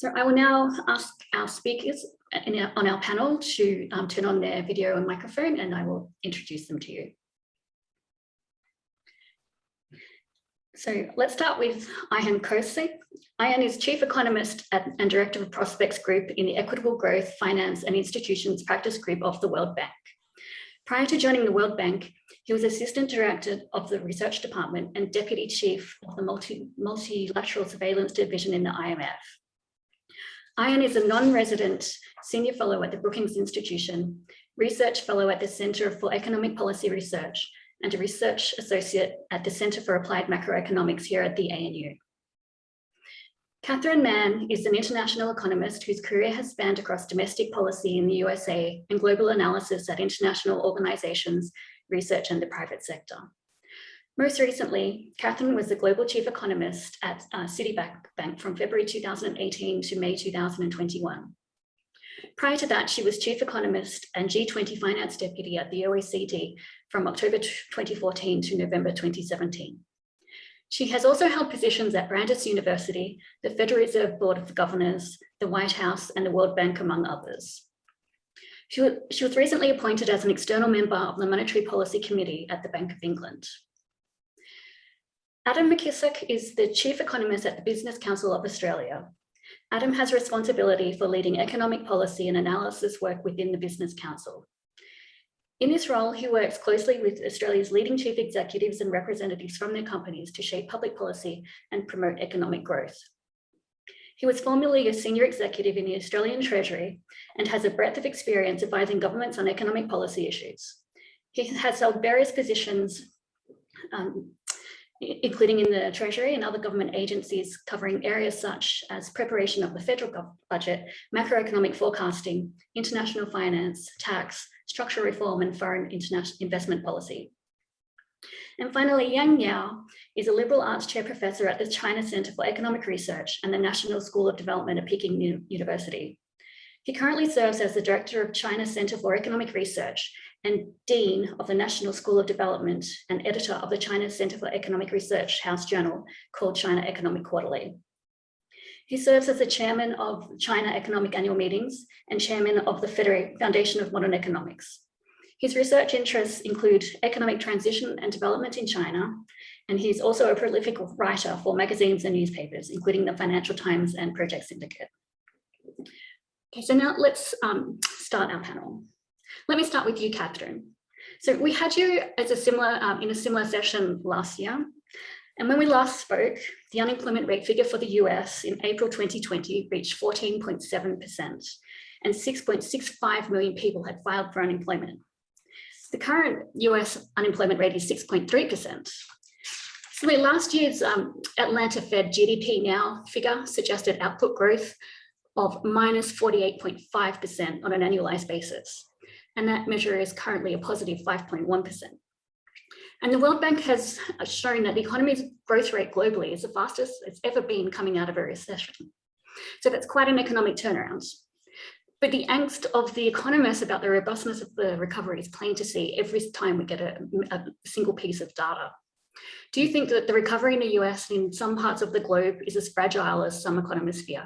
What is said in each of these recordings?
So I will now ask our speakers our, on our panel to um, turn on their video and microphone and I will introduce them to you. So let's start with Ayhan Kose. Ayhan is Chief Economist at, and Director of Prospects Group in the Equitable Growth, Finance and Institutions Practice Group of the World Bank. Prior to joining the World Bank, he was Assistant Director of the Research Department and Deputy Chief of the Multi Multilateral Surveillance Division in the IMF. Ayhan is a non-resident Senior Fellow at the Brookings Institution, Research Fellow at the Center for Economic Policy Research, and a Research Associate at the Center for Applied Macroeconomics here at the ANU. Catherine Mann is an international economist whose career has spanned across domestic policy in the USA and global analysis at international organizations, research and the private sector. Most recently, Catherine was the global chief economist at uh, Citibank from February 2018 to May 2021. Prior to that, she was chief economist and G20 finance deputy at the OECD from October 2014 to November 2017. She has also held positions at Brandeis University, the Federal Reserve Board of Governors, the White House, and the World Bank, among others. She was recently appointed as an external member of the Monetary Policy Committee at the Bank of England. Adam McKissack is the Chief Economist at the Business Council of Australia. Adam has responsibility for leading economic policy and analysis work within the Business Council. In this role, he works closely with Australia's leading chief executives and representatives from their companies to shape public policy and promote economic growth. He was formerly a senior executive in the Australian Treasury and has a breadth of experience advising governments on economic policy issues. He has held various positions, um, including in the Treasury and other government agencies covering areas such as preparation of the federal budget, macroeconomic forecasting, international finance, tax, structural reform and foreign international investment policy. And finally, Yang Yao is a liberal arts chair professor at the China Center for Economic Research and the National School of Development at Peking University. He currently serves as the director of China Center for Economic Research and dean of the National School of Development and editor of the China Center for Economic Research House Journal called China Economic Quarterly. He serves as the chairman of China Economic Annual Meetings and chairman of the Foundation of Modern Economics. His research interests include economic transition and development in China, and he's also a prolific writer for magazines and newspapers, including the Financial Times and Project Syndicate. Okay, so now let's um, start our panel. Let me start with you, Catherine. So we had you as a similar um, in a similar session last year, and when we last spoke, the unemployment rate figure for the US in April 2020 reached 14.7% and 6.65 million people had filed for unemployment. The current US unemployment rate is 6.3%. So last year's um, Atlanta Fed GDP now figure suggested output growth of minus 48.5% on an annualized basis. And that measure is currently a positive 5.1. And the World Bank has uh, shown that the economy's growth rate globally is the fastest it's ever been coming out of a recession. So that's quite an economic turnaround. But the angst of the economists about the robustness of the recovery is plain to see every time we get a, a single piece of data. Do you think that the recovery in the US and in some parts of the globe is as fragile as some economists fear?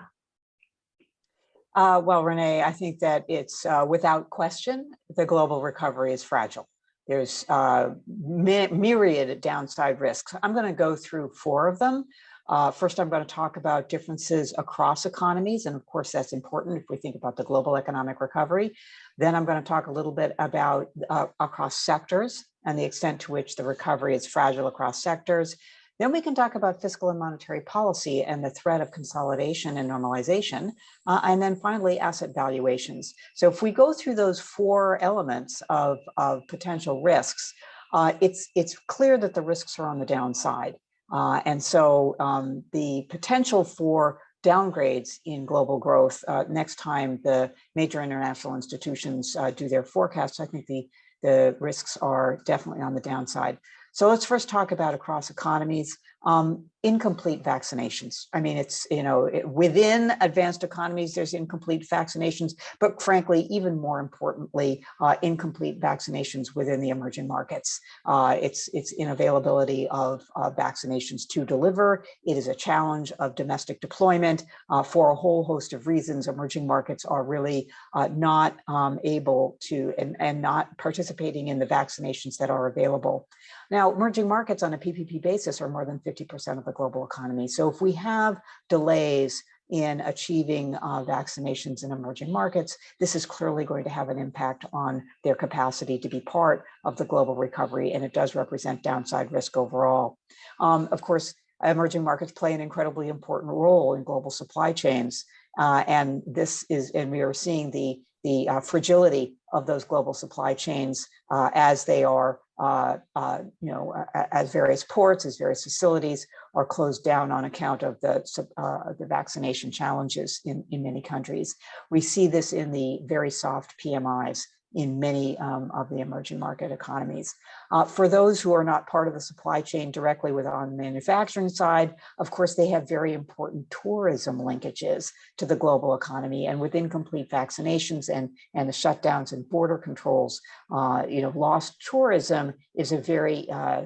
Uh, well, Renee, I think that it's uh, without question, the global recovery is fragile. There's uh, myriad downside risks. I'm going to go through four of them. Uh, first, I'm going to talk about differences across economies. And of course, that's important if we think about the global economic recovery. Then I'm going to talk a little bit about uh, across sectors and the extent to which the recovery is fragile across sectors. Then we can talk about fiscal and monetary policy and the threat of consolidation and normalization. Uh, and then finally, asset valuations. So if we go through those four elements of, of potential risks, uh, it's, it's clear that the risks are on the downside. Uh, and so um, the potential for downgrades in global growth uh, next time the major international institutions uh, do their forecasts, I think the, the risks are definitely on the downside. So let's first talk about across economies. Um, incomplete vaccinations. I mean, it's, you know, it, within advanced economies, there's incomplete vaccinations, but frankly, even more importantly, uh, incomplete vaccinations within the emerging markets. Uh, it's, it's inavailability of uh, vaccinations to deliver. It is a challenge of domestic deployment uh, for a whole host of reasons. Emerging markets are really uh, not um, able to and, and not participating in the vaccinations that are available. Now, emerging markets on a PPP basis are more than 50% of the global economy. So if we have delays in achieving uh, vaccinations in emerging markets, this is clearly going to have an impact on their capacity to be part of the global recovery, and it does represent downside risk overall. Um, of course, emerging markets play an incredibly important role in global supply chains, uh, and this is, and we are seeing the the uh, fragility of those global supply chains uh, as they are uh, uh, you know, as various ports, as various facilities are closed down on account of the, uh, the vaccination challenges in, in many countries. We see this in the very soft PMIs in many um, of the emerging market economies. Uh, for those who are not part of the supply chain directly with on the manufacturing side, of course, they have very important tourism linkages to the global economy and with incomplete vaccinations and, and the shutdowns and border controls, uh, you know, lost tourism is a very uh,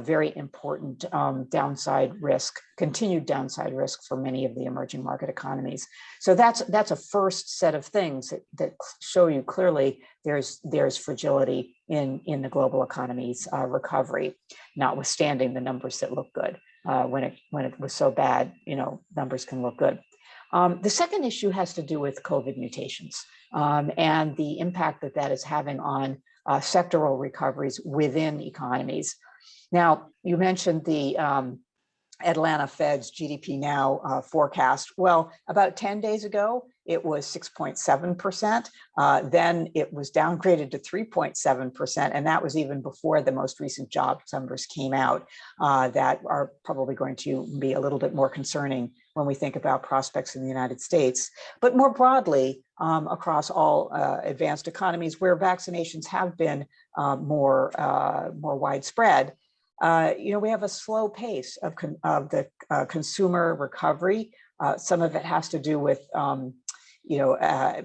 very important um, downside risk, continued downside risk for many of the emerging market economies. So that's that's a first set of things that, that show you clearly there's there's fragility in in the global economy's uh, recovery, notwithstanding the numbers that look good. Uh, when it when it was so bad, you know, numbers can look good. Um, the second issue has to do with COVID mutations um, and the impact that that is having on uh, sectoral recoveries within economies. Now, you mentioned the um, Atlanta Fed's GDP Now uh, forecast. Well, about 10 days ago, it was 6.7%. Uh, then it was downgraded to 3.7%. And that was even before the most recent job numbers came out uh, that are probably going to be a little bit more concerning when we think about prospects in the United States. But more broadly, um, across all uh, advanced economies where vaccinations have been uh, more, uh, more widespread, uh, you know, we have a slow pace of, of the uh, consumer recovery. Uh, some of it has to do with, um, you know,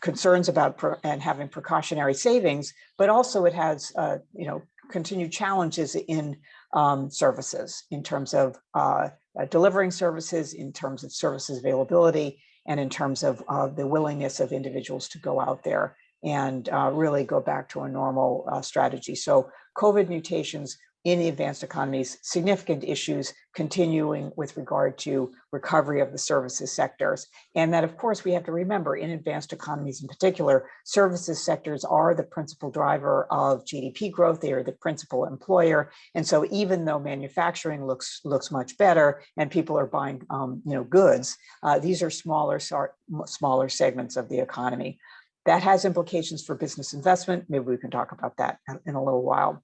concerns about and having precautionary savings, but also it has, you know, continued challenges in um, services in terms of uh, delivering services, in terms of services availability, and in terms of the willingness of individuals to go out there and really go back to a normal strategy. So COVID mutations in the advanced economies, significant issues continuing with regard to recovery of the services sectors. And that, of course, we have to remember in advanced economies in particular, services sectors are the principal driver of GDP growth. They are the principal employer. And so even though manufacturing looks looks much better and people are buying um, you know, goods, uh, these are smaller, smaller segments of the economy. That has implications for business investment. Maybe we can talk about that in a little while.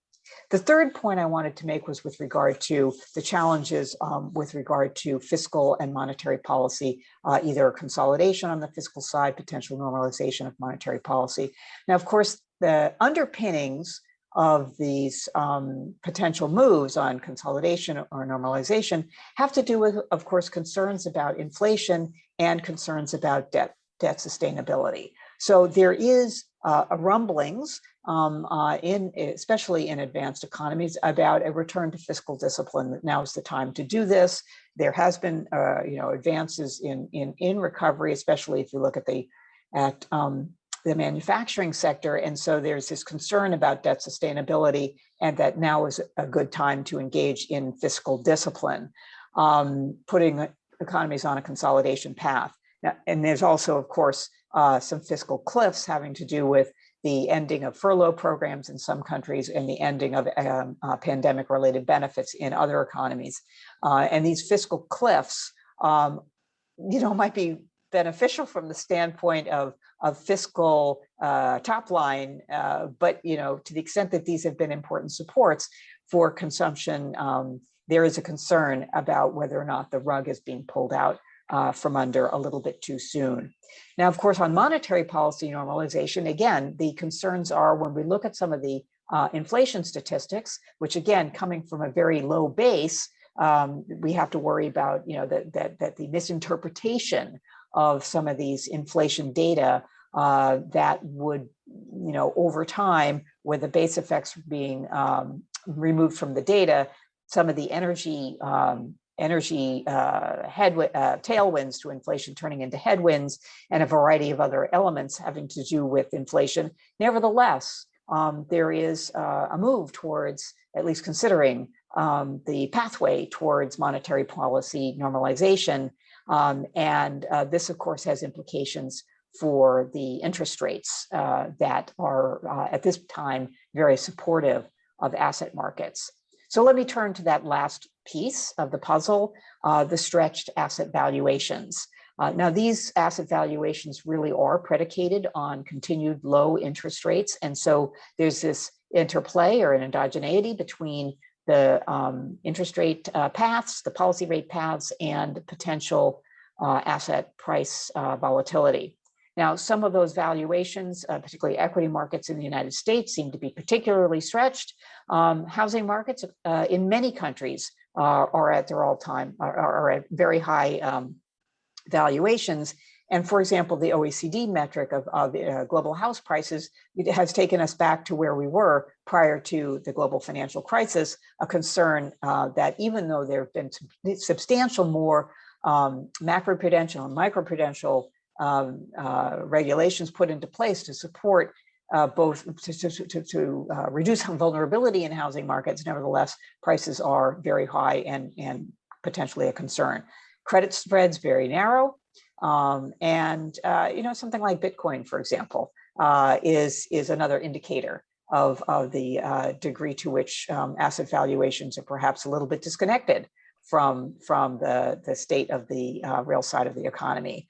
The third point I wanted to make was with regard to the challenges um, with regard to fiscal and monetary policy, uh, either consolidation on the fiscal side, potential normalization of monetary policy. Now, of course, the underpinnings of these um, potential moves on consolidation or normalization have to do with, of course, concerns about inflation and concerns about debt, debt sustainability. So there is rumblings um, uh, in especially in advanced economies about a return to fiscal discipline. Now is the time to do this. There has been, uh, you know, advances in in in recovery, especially if you look at the at um, the manufacturing sector. And so there's this concern about debt sustainability and that now is a good time to engage in fiscal discipline, um, putting economies on a consolidation path. Now, and there's also, of course, uh, some fiscal cliffs having to do with the ending of furlough programs in some countries and the ending of um, uh, pandemic related benefits in other economies. Uh, and these fiscal cliffs, um, you know, might be beneficial from the standpoint of, of fiscal uh, top line, uh, but, you know, to the extent that these have been important supports for consumption, um, there is a concern about whether or not the rug is being pulled out uh, from under a little bit too soon. Now, of course, on monetary policy normalization, again, the concerns are when we look at some of the uh, inflation statistics, which again, coming from a very low base, um, we have to worry about, you know, that, that, that the misinterpretation of some of these inflation data uh, that would, you know, over time, with the base effects being um, removed from the data, some of the energy um, energy uh, uh, tailwinds to inflation turning into headwinds and a variety of other elements having to do with inflation. Nevertheless, um, there is uh, a move towards at least considering um, the pathway towards monetary policy normalization. Um, and uh, this, of course, has implications for the interest rates uh, that are uh, at this time very supportive of asset markets. So let me turn to that last piece of the puzzle, uh, the stretched asset valuations. Uh, now, these asset valuations really are predicated on continued low interest rates. And so there's this interplay or an endogeneity between the um, interest rate uh, paths, the policy rate paths, and potential uh, asset price uh, volatility. Now, some of those valuations, uh, particularly equity markets in the United States, seem to be particularly stretched. Um, housing markets uh, in many countries uh, are at their all-time, are, are, at very high um, valuations. And for example, the OECD metric of, of uh, global house prices has taken us back to where we were prior to the global financial crisis, a concern uh, that even though there have been substantial more um, macroprudential and microprudential um, uh, regulations put into place to support uh, both to, to, to, uh, reduce vulnerability in housing markets, nevertheless, prices are very high and, and potentially a concern. Credit spreads very narrow. Um, and, uh, you know, something like Bitcoin, for example, uh, is, is another indicator of, of the uh, degree to which um, asset valuations are perhaps a little bit disconnected from, from the, the state of the uh, real side of the economy.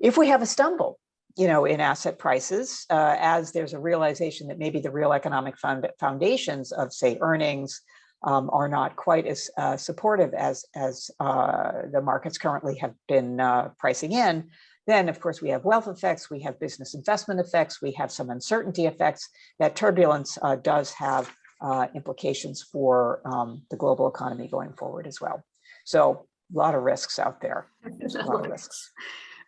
If we have a stumble, you know, in asset prices, uh, as there's a realization that maybe the real economic found foundations of, say, earnings um, are not quite as uh, supportive as, as uh, the markets currently have been uh, pricing in, then of course we have wealth effects, we have business investment effects, we have some uncertainty effects. That turbulence uh, does have uh, implications for um, the global economy going forward as well. So a lot of risks out there. a lot of risks.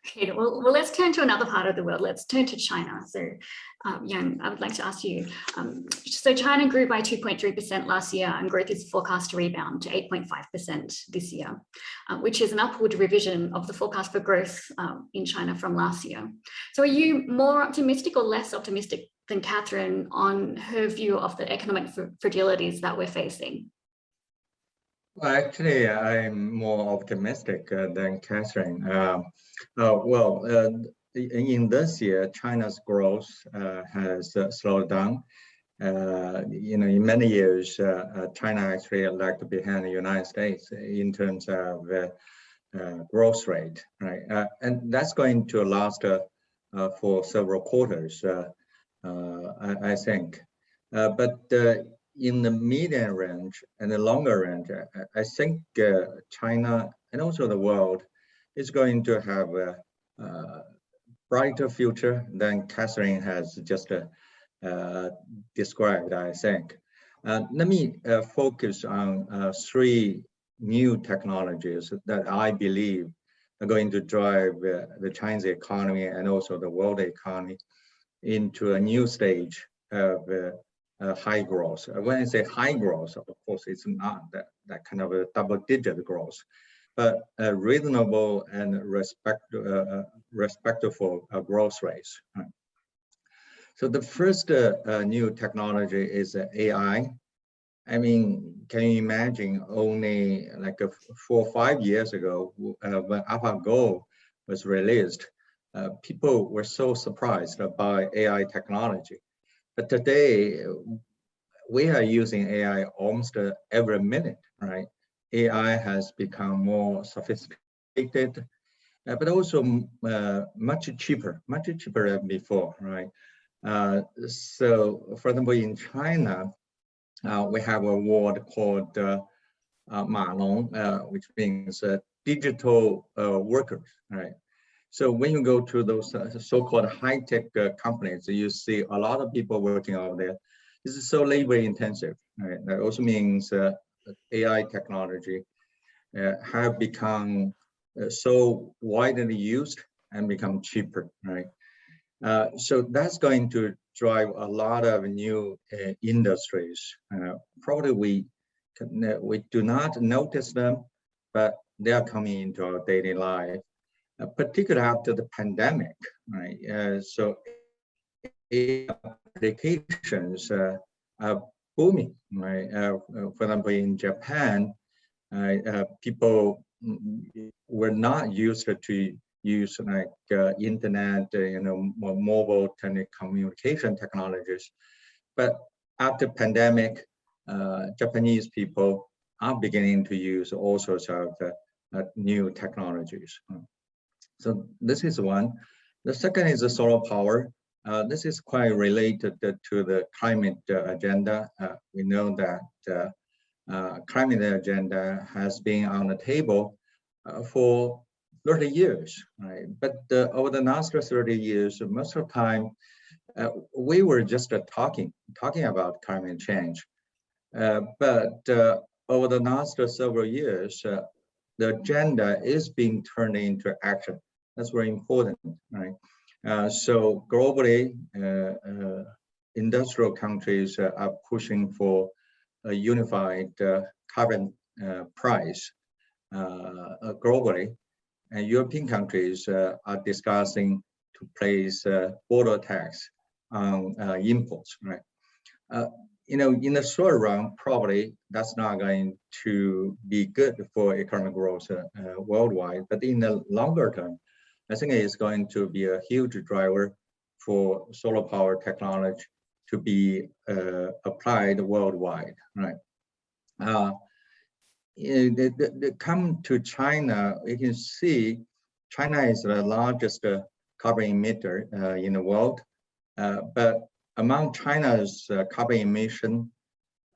Okay, well, well, let's turn to another part of the world. Let's turn to China. So, um, Yang, I would like to ask you, um, so China grew by 2.3% last year and growth is forecast to rebound to 8.5% this year, uh, which is an upward revision of the forecast for growth um, in China from last year. So are you more optimistic or less optimistic than Catherine on her view of the economic fragilities that we're facing? Actually, I'm more optimistic uh, than Catherine. Uh, uh, well, uh, in this year, China's growth uh, has uh, slowed down. you know, in many years, China actually lagged behind the United States in terms of growth rate, right? and that's going to last for several quarters, I, I, think. but in the medium range and the longer range, I, I think uh, China and also the world is going to have a, a brighter future than Catherine has just uh, described, I think. Uh, let me uh, focus on uh, three new technologies that I believe are going to drive the Chinese economy and also the world economy into a new stage of uh, high growth. Uh, when I say high growth, of course, it's not that, that kind of a double digit growth, but a reasonable and respect, uh, uh respectful uh, growth rates. So the first uh, new technology is AI. I mean, can you imagine only like four or five years ago when AlphaGo was released, people were so surprised by AI technology. But today, we are using AI almost every minute, right? AI has become more sophisticated, uh, but also uh, much cheaper, much cheaper than before, right? Uh, so, for example, in China, uh, we have a word called uh, uh, Ma Long, which means digital workers, right? So when you go to those uh, so-called high-tech uh, companies, you see a lot of people working out there. This is so labor intensive. Right? That also means uh, AI technology uh, have become uh, so widely used and become cheaper, right? Uh, so that's going to drive a lot of new industries. Probably we can, we do not notice them, but they are coming into our daily life, uh, particularly after the pandemic, right? Uh, so applications uh, are booming, right? Uh, for example, in Japan, uh, uh, people mm, were not used to use like uh, internet, uh, you know, mobile telecommunication technologies. But after pandemic, uh, Japanese people are beginning to use all sorts of uh, uh, new technologies. So this is one. The second is the solar power. Uh, this is quite related to the climate agenda. we know that climate agenda has been on the table for 30 years, right? But uh, over the last 30 years, most of the time, uh, we were just uh, talking, talking about climate change. Uh, but uh, over the last several years, uh, the agenda is being turned into action. That's very important, right? Uh, so globally, uh, uh, industrial countries are pushing for a unified carbon price globally and European countries uh, are discussing to place uh, border tax on uh, imports, right? You know, in the short run, probably that's not going to be good for economic growth worldwide, but in the longer term, I think it's going to be a huge driver for solar power technology to be uh, applied worldwide, right? Uh, they, they, they come to China, you can see China is the largest uh, carbon emitter uh, in the world. Uh, but among China's uh, carbon emission,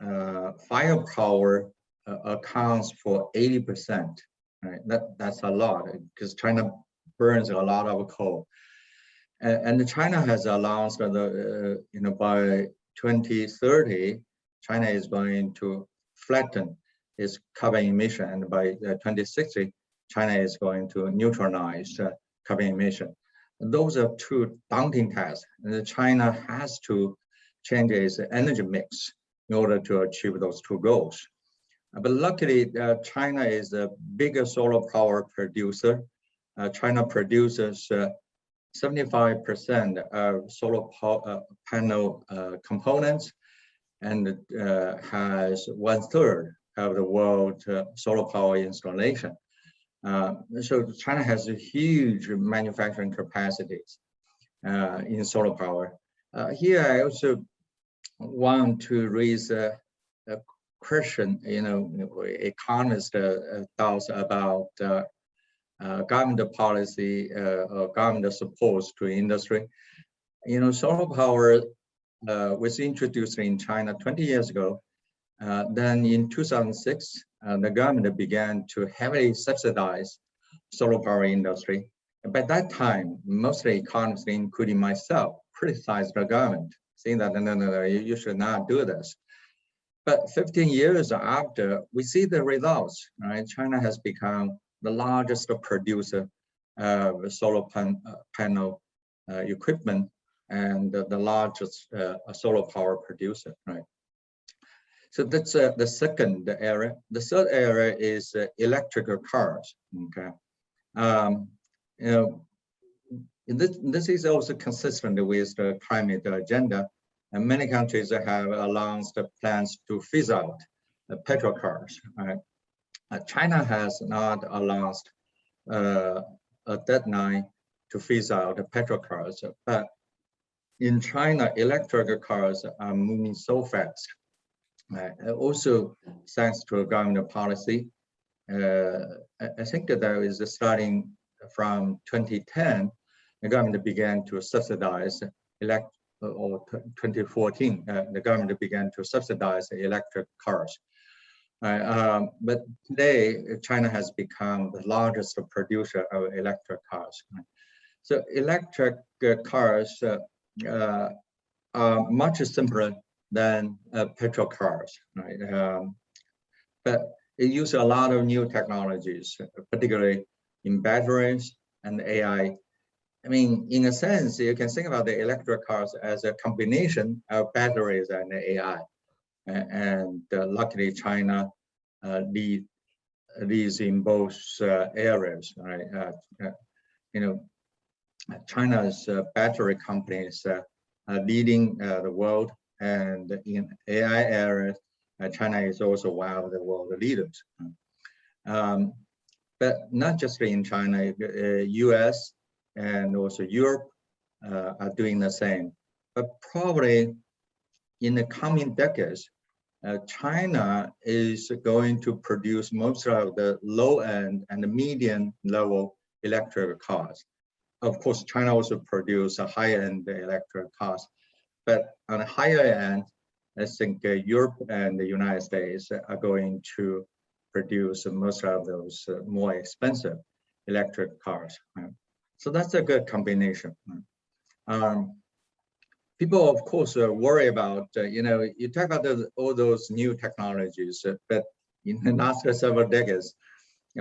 uh, firepower uh, accounts for 80%. Right? That, that's a lot because China burns a lot of coal. And, and China has announced that, you know, by 2030, China is going to flatten its carbon emission. And by uh, 2060, China is going to neutralize uh, carbon emission. Those are two daunting tasks. And China has to change its energy mix in order to achieve those two goals. But luckily, uh, China is the biggest solar power producer. Uh, China produces 75% uh, of solar uh, panel components and has one third of the world uh, solar power installation. Uh, so China has a huge manufacturing capacities uh, in solar power. Uh, here I also want to raise a, a question, you know, economist uh, thoughts about uh, government policy or government support to industry. You know, solar power was introduced in China 20 years ago uh, then in 2006, uh, the government began to heavily subsidize solar power industry. By that time, most economists, including myself, criticized the government, saying that, no, no, no, you, you should not do this. But 15 years after, we see the results, right? China has become the largest producer of solar pan, uh, panel uh, equipment and the largest uh, solar power producer, right? So that's uh, the second area. The third area is uh, electrical cars. Okay, um, you know, this this is also consistent with the climate agenda, and many countries have announced plans to phase out the petrol cars. Right? Uh, China has not announced uh, a deadline to phase out petrol cars, but in China, electric cars are moving so fast uh, also, thanks to government policy, uh, I think that there is starting from 2010, the government began to subsidize elect or 2014, uh, the government began to subsidize electric cars. Uh, um, but today, China has become the largest producer of electric cars. So electric uh, cars uh, are much simpler than uh, petrol cars, right? Um, but it uses a lot of new technologies, particularly in batteries and AI. I mean, in a sense, you can think about the electric cars as a combination of batteries and AI. A- And uh, luckily, China uh, lead, leads in both uh, areas, right? Uh, uh, you know, China's uh, battery companies are leading the world and in AI areas, uh, China is also one of the world leaders. Um, but not just in China, uh, US and also Europe uh, are doing the same. But probably in the coming decades, uh, China is going to produce most of the low end and the medium level electric cars. Of course, China also produce a high end electric cars, but on a higher end, I think uh, Europe and the United States are going to produce most of those uh, more expensive electric cars. right? So that's a good combination. right? Um, people, of course, uh, worry about, uh, you know, you talk about all those new technologies, uh, but in the last several decades,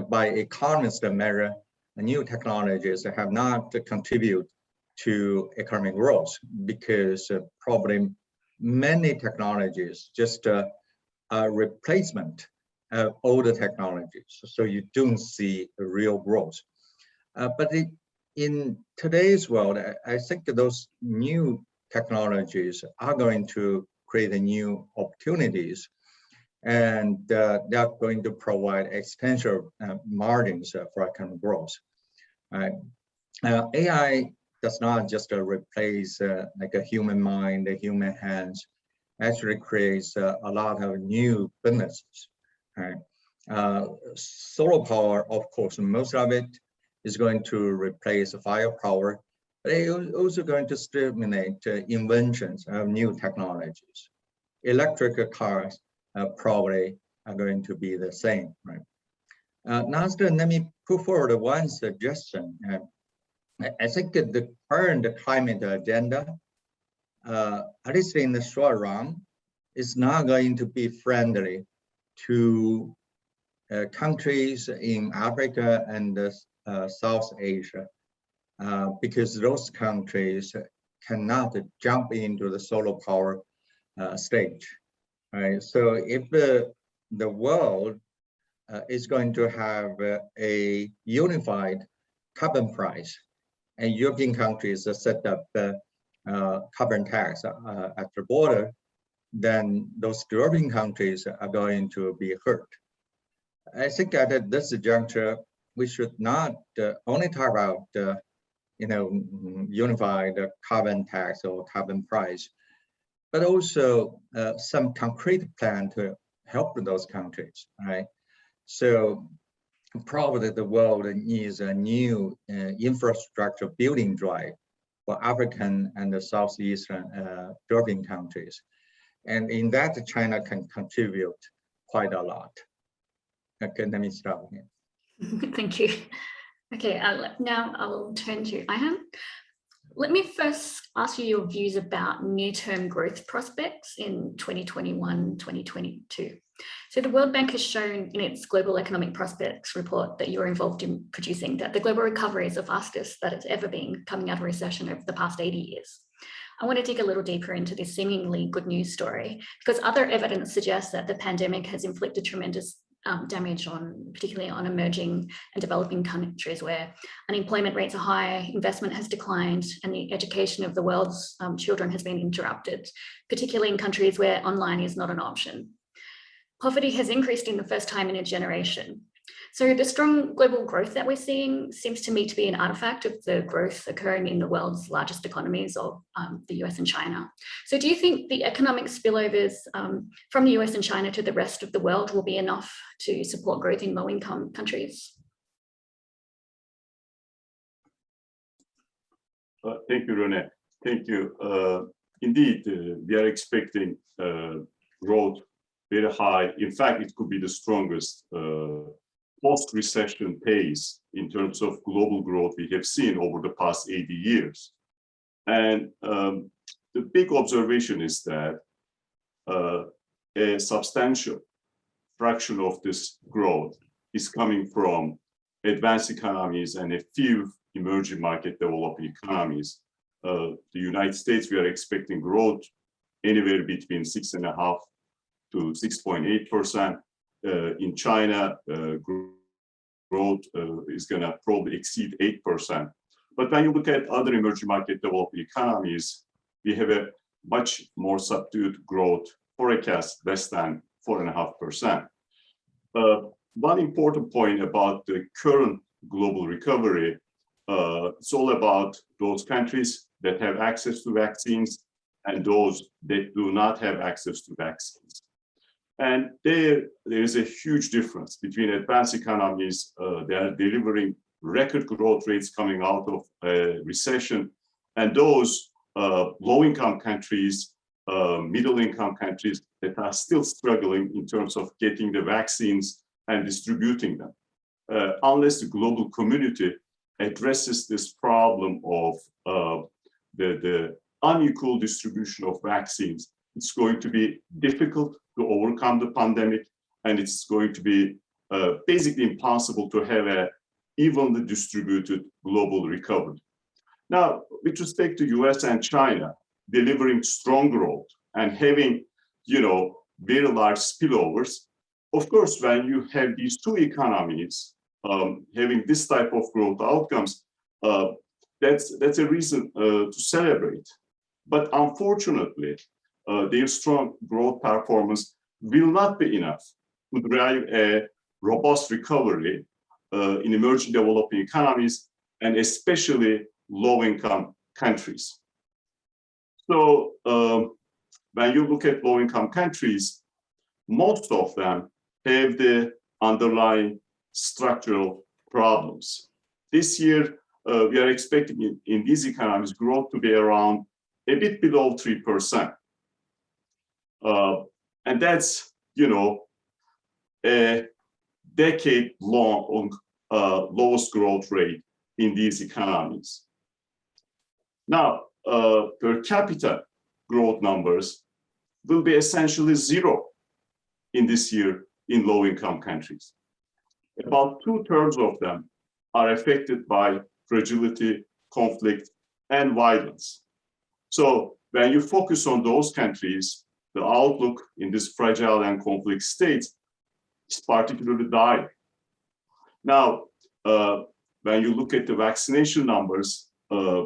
by economist measure, new technologies have not contributed to economic growth because uh, probably many technologies just uh, a replacement of older technologies. So you don't see real growth. Uh, but it, in today's world, I, I think those new technologies are going to create new opportunities and uh, they are going to provide extensive uh, margins uh, for economic growth. Right? Uh, AI does not just uh, replace uh, like a human mind, a human hands, actually creates uh, a lot of new businesses. Right? Solar power, of course, most of it is going to replace firepower, but it's also going to stimulate inventions of new technologies. Electric cars probably are going to be the same, right? Uh, now, let me put forward one suggestion. Uh, I, think the current climate agenda, uh, at least in the short run, is not going to be friendly to uh, countries in Africa and uh, South Asia, uh, because those countries cannot jump into the solar power uh, stage. Right? So if the, world uh, is going to have uh, a unified carbon price, and European countries set up the uh, carbon tax uh, at the border, then those developing countries are going to be hurt. I think at this juncture, we should not uh, only talk about, uh, you know, unified carbon tax or carbon price, but also uh, some concrete plan to help those countries, right? So probably the world needs a new uh, infrastructure building drive for African and the Southeastern uh, developing countries. And in that, China can contribute quite a lot. Okay, let me stop here. Thank you. Okay, I'll, now I'll turn to Ayhan. Let me first ask you your views about near-term growth prospects in 2021, 2022. So the World Bank has shown in its Global Economic Prospects report that you're involved in producing that the global recovery is the fastest that it's ever been coming out of recession over the past 80 years. I want to dig a little deeper into this seemingly good news story because other evidence suggests that the pandemic has inflicted tremendous um, damage on particularly on emerging and developing countries where unemployment rates are high, investment has declined, and the education of the world's um, children has been interrupted, particularly in countries where online is not an option. Poverty has increased in the first time in a generation. So the strong global growth that we're seeing seems to me to be an artifact of the growth occurring in the world's largest economies of um, the US and China. So do you think the economic spillovers um, from the US and China to the rest of the world will be enough to support growth in low income countries? Uh, thank you, Rene. Thank you. Uh, indeed, uh, we are expecting uh, growth very high. In fact, it could be the strongest uh, post-recession pace in terms of global growth we have seen over the past 80 years. And um, the big observation is that uh, a substantial fraction of this growth is coming from advanced economies and a few emerging market developing economies. Uh, the United States, we are expecting growth anywhere between six and a half to 6.8 percent. Uh, in China, uh, growth uh, is going to probably exceed 8 percent. But when you look at other emerging market developing economies, we have a much more subdued growth forecast, less than four and a half percent. Uh, One important point about the current global recovery, uh, it's all about those countries that have access to vaccines and those that do not have access to vaccines. And there, there is a huge difference between advanced economies, uh, they are delivering record growth rates coming out of a recession, and those uh, low-income countries, uh, middle-income countries that are still struggling in terms of getting the vaccines and distributing them. Uh, unless the global community addresses this problem of uh, the, the unequal distribution of vaccines, it's going to be difficult to overcome the pandemic, and it's going to be uh, basically impossible to have a evenly distributed global recovery. Now, with respect to US and China, delivering strong growth and having, you know, very large spillovers, of course, when you have these two economies um, having this type of growth outcomes, uh, that's, that's a reason uh, to celebrate. But unfortunately, uh, their strong growth performance will not be enough to drive a robust recovery uh, in emerging developing economies and especially low-income countries. So um, when you look at low-income countries, most of them have the underlying structural problems. This year, uh, we are expecting in, in these economies growth to be around a bit below 3%. Uh, and that's, you know, a decade long uh, lowest growth rate in these economies. Now, uh, per capita growth numbers will be essentially zero in this year in low income countries. About two thirds of them are affected by fragility, conflict, and violence. So when you focus on those countries, the outlook in this fragile and conflict states is particularly dire. Now, uh, when you look at the vaccination numbers, uh,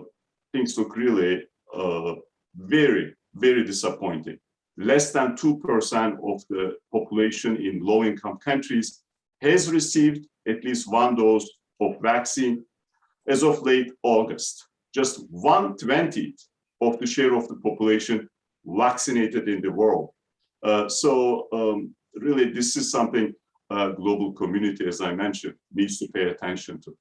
things look really uh, very, very disappointing. Less than 2% of the population in low-income countries has received at least one dose of vaccine as of late August. Just 120th of the share of the population vaccinated in the world. Uh, so um, really, this is something uh, global community, as I mentioned, needs to pay attention to.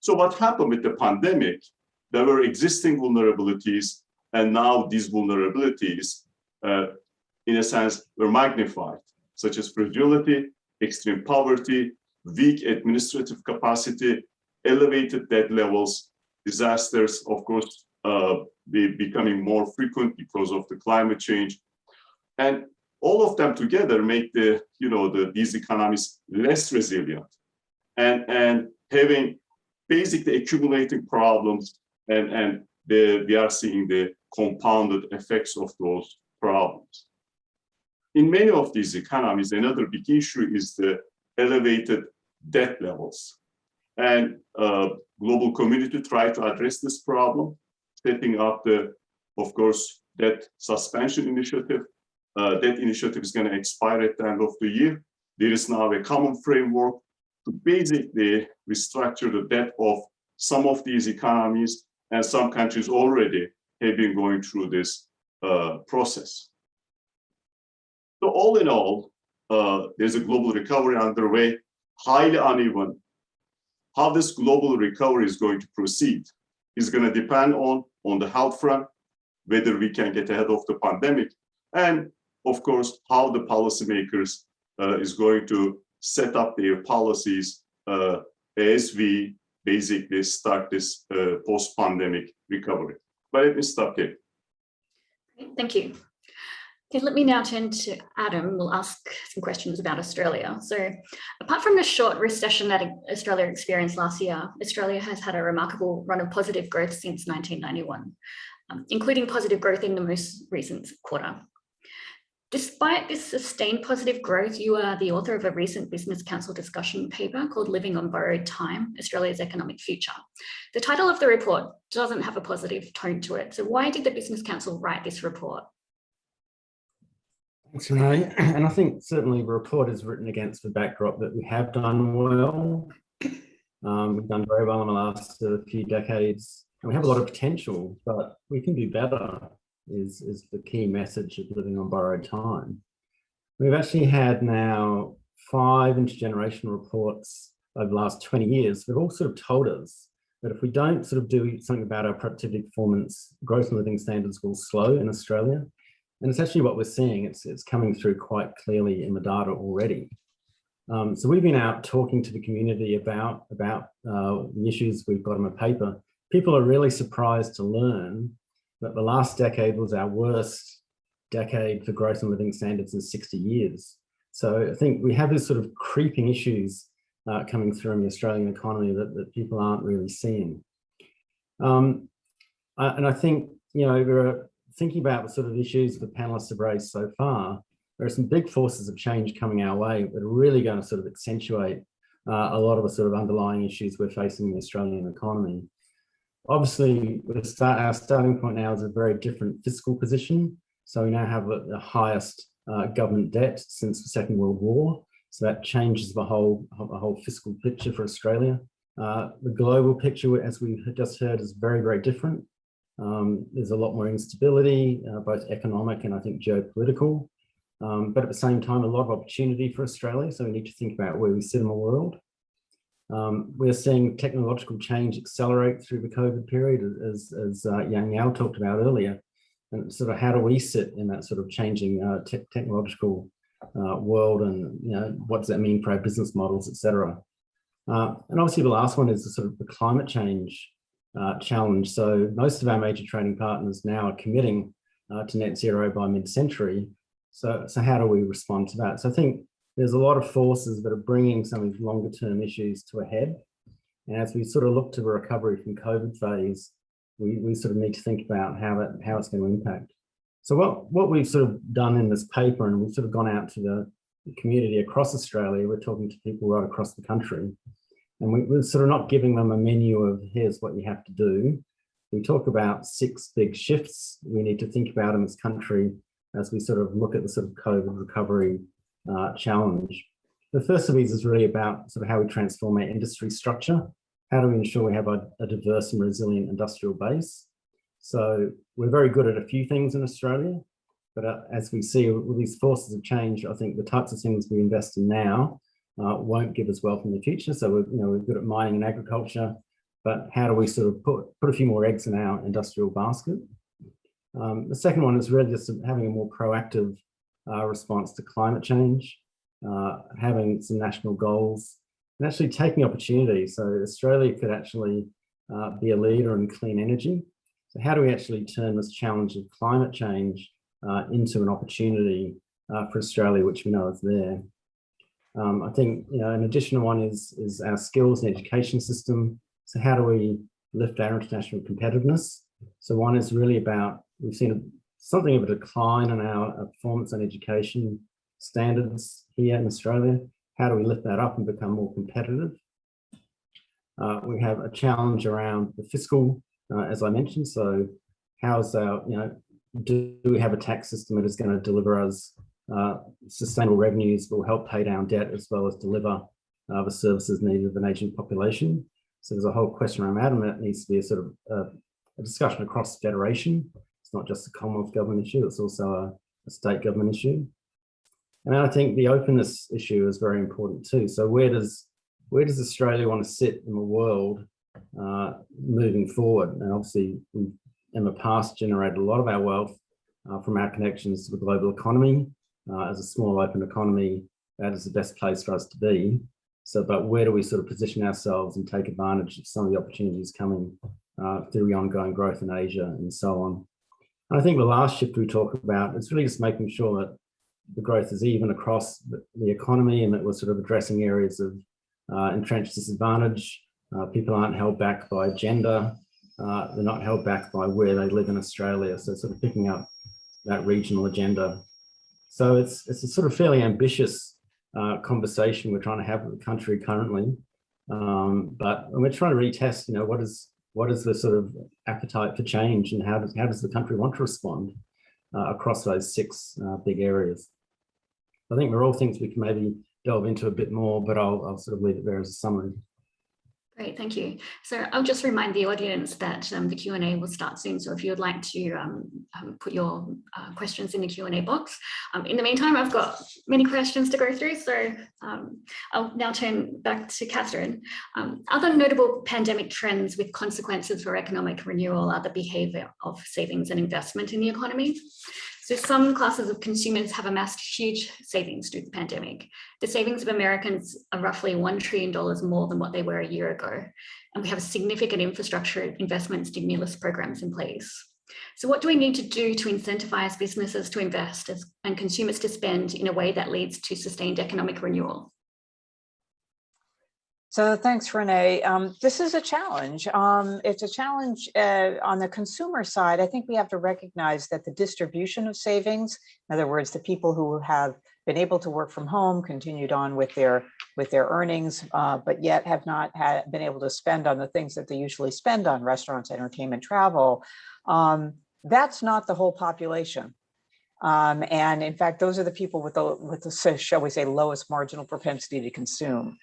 So what happened with the pandemic, there were existing vulnerabilities, and now these vulnerabilities, uh, in a sense, were magnified, such as fragility, extreme poverty, weak administrative capacity, elevated debt levels, disasters, of course, be becoming more frequent because of the climate change. And all of them together make the, you know, the, these economies less resilient and, and having basically accumulating problems and, and the, we are seeing the compounded effects of those problems. In many of these economies, another big issue is the elevated debt levels. And uh, global community try to address this problem, setting up the, of course, debt suspension initiative. Uh, that initiative is going to expire at the end of the year. There is now a common framework to basically restructure the debt of some of these economies and some countries already have been going through this uh, process. So all in all, uh, there's a global recovery underway, highly uneven. How this global recovery is going to proceed is going to depend on, on the health front, whether we can get ahead of the pandemic, and of course, how the policymakers uh, is going to set up their policies uh, as we basically start this uh, post-pandemic recovery. But let me stop here. Thank you. Okay, let me now turn to Adam. We'll ask some questions about Australia. So apart from the short recession that Australia experienced last year, Australia has had a remarkable run of positive growth since 1991, um, including positive growth in the most recent quarter. Despite this sustained positive growth, you are the author of a recent Business Council discussion paper called Living on Borrowed Time, Australia's Economic Future. The title of the report doesn't have a positive tone to it. So why did the Business Council write this report? Thanks, Renee. And I think certainly the report is written against the backdrop that we have done well. Um, we've done very well in the last uh, few decades and we have a lot of potential, but we can do better is, is the key message of living on borrowed time. We've actually had now five intergenerational reports over the last 20 years that all sort of told us that if we don't sort of do something about our productivity performance, growth and living standards will slow in Australia. And it's actually what we're seeing. It's, it's coming through quite clearly in the data already. Um, so we've been out talking to the community about, about uh, the issues we've got in the paper. People are really surprised to learn that the last decade was our worst decade for growth and living standards in 60 years. So I think we have this sort of creeping issues uh, coming through in the Australian economy that, that people aren't really seeing. Um, and I think, you know, we're thinking about the sort of issues the panelists have raised so far, there are some big forces of change coming our way that are really going to sort of accentuate uh, a lot of the sort of underlying issues we're facing in the Australian economy. Obviously, start, our starting point now is a very different fiscal position. So we now have the highest uh, government debt since the Second World War. So that changes the whole, the whole fiscal picture for Australia. Uh, the global picture, as we just heard, is very, very different. Um, there's a lot more instability, uh, both economic and I think geopolitical. Um, but at the same time, a lot of opportunity for Australia. So we need to think about where we sit in the world. Um, we're seeing technological change accelerate through the COVID period, as, as uh, Yang Yao talked about earlier. And sort of how do we sit in that sort of changing uh, te technological uh, world and you know what does that mean for our business models, etc. Uh, and obviously the last one is the sort of the climate change uh, challenge. So most of our major trading partners now are committing uh, to net zero by mid-century. So, so how do we respond to that? So I think there's a lot of forces that are bringing some of these longer term issues to a head. And as we sort of look to the recovery from COVID phase, we, we sort of need to think about how that how it's going to impact. So what, what we've sort of done in this paper, and we've sort of gone out to the community across Australia, we're talking to people right across the country, and we, we're sort of not giving them a menu of here's what you have to do. We talk about six big shifts we need to think about in this country as we sort of look at the sort of COVID recovery uh, challenge. The first of these is really about sort of how we transform our industry structure. How do we ensure we have a, a diverse and resilient industrial base? So we're very good at a few things in Australia, but uh, as we see with these forces of change, I think the types of things we invest in now uh, won't give us wealth in the future. So we're, you know, we're good at mining and agriculture, but how do we sort of put, put a few more eggs in our industrial basket? Um, the second one is really just having a more proactive uh, response to climate change, uh, having some national goals, and actually taking opportunities. So Australia could actually uh, be a leader in clean energy. So how do we actually turn this challenge of climate change uh, into an opportunity uh, for Australia, which we know is there? Um, I think you know, an additional one is, is our skills and education system. So how do we lift our international competitiveness? So one is really about, we've seen something of a decline in our performance and education standards here in Australia. How do we lift that up and become more competitive? Uh, we have a challenge around the fiscal, uh, as I mentioned. So how's our, you know, do, do we have a tax system that is going to deliver us uh, sustainable revenues will help pay down debt as well as deliver uh, the services needed of an aging population. So there's a whole question around that and that needs to be a sort of uh, a discussion across federation it's not just a Commonwealth government issue, it's also a, a state government issue. And I think the openness issue is very important too. So where does where does Australia want to sit in the world uh, moving forward? And obviously, we've in the past generated a lot of our wealth uh, from our connections to the global economy. Uh, as a small open economy, that is the best place for us to be. So, but where do we sort of position ourselves and take advantage of some of the opportunities coming uh, through the ongoing growth in Asia and so on? And I think the last shift we talk about is really just making sure that the growth is even across the, the economy and that we're sort of addressing areas of uh, entrenched disadvantage. Uh, people aren't held back by gender. Uh, they're not held back by where they live in Australia. So sort of picking up that regional agenda. So it's, it's a sort of fairly ambitious uh, conversation we're trying to have with the country currently. Um, but we're trying to retest, you know, what is what is the sort of appetite for change and how does, how does the country want to respond uh, across those six uh, big areas? I think they're all things we can maybe delve into a bit more, but I'll, I'll sort of leave it there as a summary. Great, thank you. So I'll just remind the audience that um, the Q&A will start soon. So if you would like to um, um, put your uh, questions in the Q&A box. Um, in the meantime, I've got many questions to go through. So um, I'll now turn back to Catherine. Um, other notable pandemic trends with consequences for economic renewal are the behavior of savings and investment in the economy. So some classes of consumers have amassed huge savings to the pandemic. The savings of Americans are roughly $1 trillion more than what they were a year ago. And we have significant infrastructure investment stimulus programs in place. So what do we need to do to incentivize businesses to invest and consumers to spend in a way that leads to sustained economic renewal? So thanks, Renee. Um, this is a challenge. Um, it's a challenge uh, on the consumer side. I think we have to recognize that the distribution of savings, in other words, the people who have been able to work from home, continued on with their with their earnings, uh, but yet have not had been able to spend on the things that they usually spend on restaurants, entertainment, travel. Um, that's not the whole population. Um, and in fact, those are the people with the, with the, shall we say, lowest marginal propensity to consume.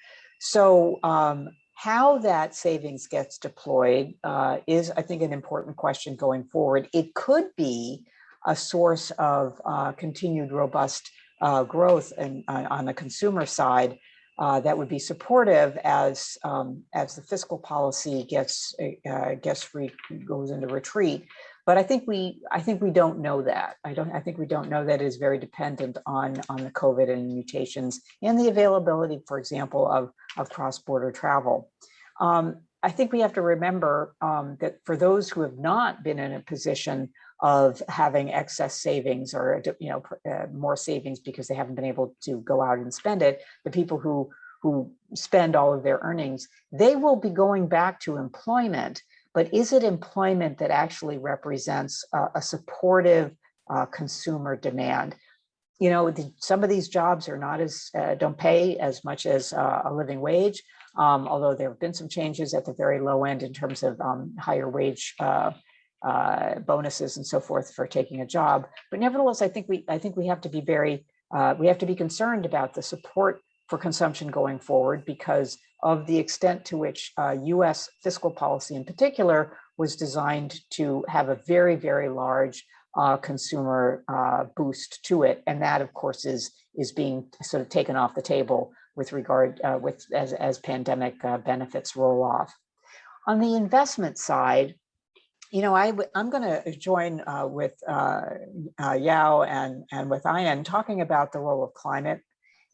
So um, how that savings gets deployed uh, is, I think, an important question going forward. It could be a source of uh, continued robust uh, growth and uh, on the consumer side uh, that would be supportive as um, as the fiscal policy gets uh, gets goes into retreat. But I think we I think we don't know that. I don't I think we don't know that is very dependent on on the COVID and mutations and the availability, for example, of of cross-border travel. Um, I think we have to remember um, that for those who have not been in a position of having excess savings or you know uh, more savings because they haven't been able to go out and spend it, the people who who spend all of their earnings, they will be going back to employment but is it employment that actually represents a supportive uh, consumer demand? You know, the, some of these jobs are not as, uh, don't pay as much as uh, a living wage, um, although there have been some changes at the very low end in terms of um, higher wage uh, uh, bonuses and so forth for taking a job. But nevertheless, I think we, I think we have to be very, we have to be concerned about the support for consumption going forward because of the extent to which uh, US fiscal policy in particular was designed to have a very, very large uh, consumer uh, boost to it. And that, of course, is, is being sort of taken off the table with regard uh, with as, as pandemic uh, benefits roll off. On the investment side, you know, I, I'm going to join uh, with Yao and, and with Ayhan talking about the role of climate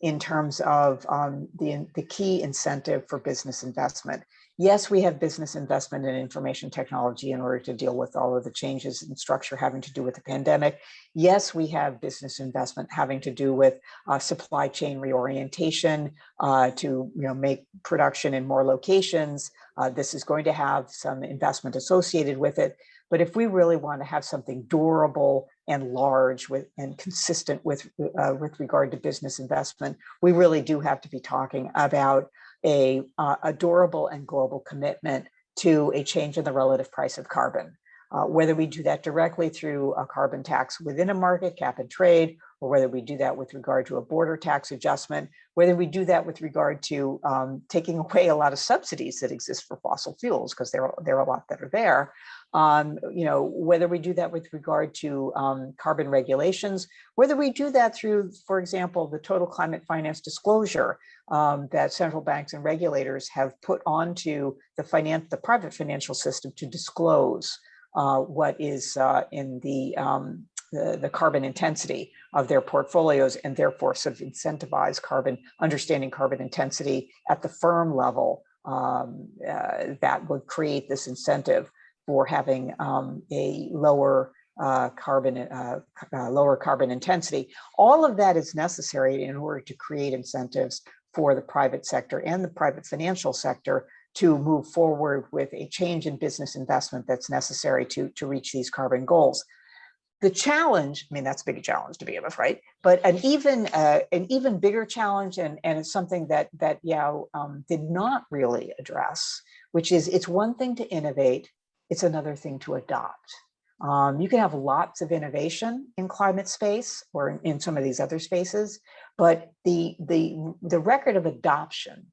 in terms of um, the, the key incentive for business investment. Yes, we have business investment in information technology in order to deal with all of the changes in structure having to do with the pandemic. Yes, we have business investment having to do with uh, supply chain reorientation uh, to you know, make production in more locations. Uh, this is going to have some investment associated with it. But if we really want to have something durable and large with and consistent with uh, with regard to business investment, we really do have to be talking about a, uh, a durable and global commitment to a change in the relative price of carbon. Uh, whether we do that directly through a carbon tax within a market cap and trade, or whether we do that with regard to a border tax adjustment, whether we do that with regard to um, taking away a lot of subsidies that exist for fossil fuels, because there, there are a lot that are there, um, you know, whether we do that with regard to um, carbon regulations, whether we do that through, for example, the total climate finance disclosure um, that central banks and regulators have put onto the finance, the private financial system to disclose uh, what is uh, in the, um, the, the carbon intensity of their portfolios and therefore sort of incentivize carbon, understanding carbon intensity at the firm level um, uh, that would create this incentive for having um, a lower uh, carbon, uh, uh, lower carbon intensity. All of that is necessary in order to create incentives for the private sector and the private financial sector to move forward with a change in business investment that's necessary to, to reach these carbon goals. The challenge, I mean, that's a big challenge to begin with, right? But an even uh, an even bigger challenge, and, and it's something that that Yao um, did not really address, which is it's one thing to innovate, it's another thing to adopt. Um, you can have lots of innovation in climate space or in, in some of these other spaces, but the the the record of adoption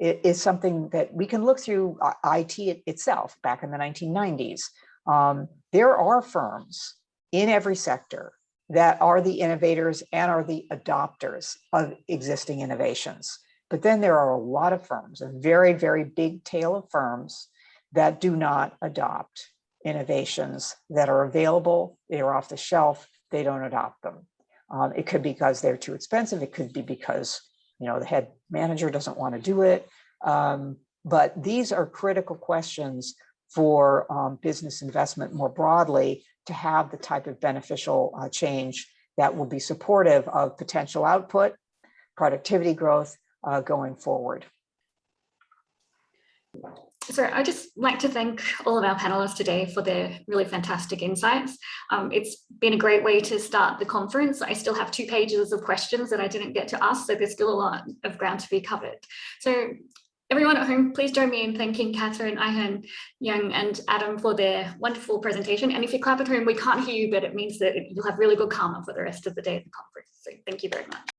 is something that we can look through uh, IT it- itself back in the 1990s. Um, there are firms in every sector that are the innovators and are the adopters of existing innovations. But then there are a lot of firms, a very, very big tail of firms that do not adopt innovations that are available, they're off the shelf, they don't adopt them. Um, it could be because they're too expensive. It could be because, you know, the head manager doesn't want to do it. Um, but these are critical questions for um, business investment more broadly to have the type of beneficial uh, change that will be supportive of potential output, productivity growth uh, going forward. So I just like to thank all of our panelists today for their really fantastic insights. Um, it's been a great way to start the conference. I still have two pages of questions that I didn't get to ask, so there's still a lot of ground to be covered. So everyone at home, please join me in thanking Catherine, Ayhan, Yang and Adam for their wonderful presentation. And if you clap at home, we can't hear you, but it means that you'll have really good karma for the rest of the day at the conference. So thank you very much.